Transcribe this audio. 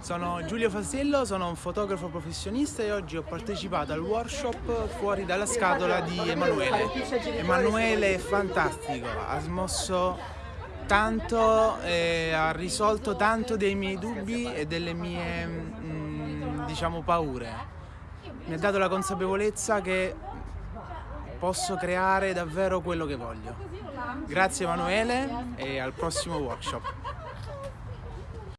Sono Giulio Fasello, sono un fotografo professionista e oggi ho partecipato al workshop Fuori dalla scatola di Emanuele. Emanuele è fantastico, ha smosso tanto, e ha risolto tanto dei miei dubbi e delle mie, mm, diciamo, paure. Mi ha dato la consapevolezza che posso creare davvero quello che voglio. Grazie Emanuele e al prossimo workshop.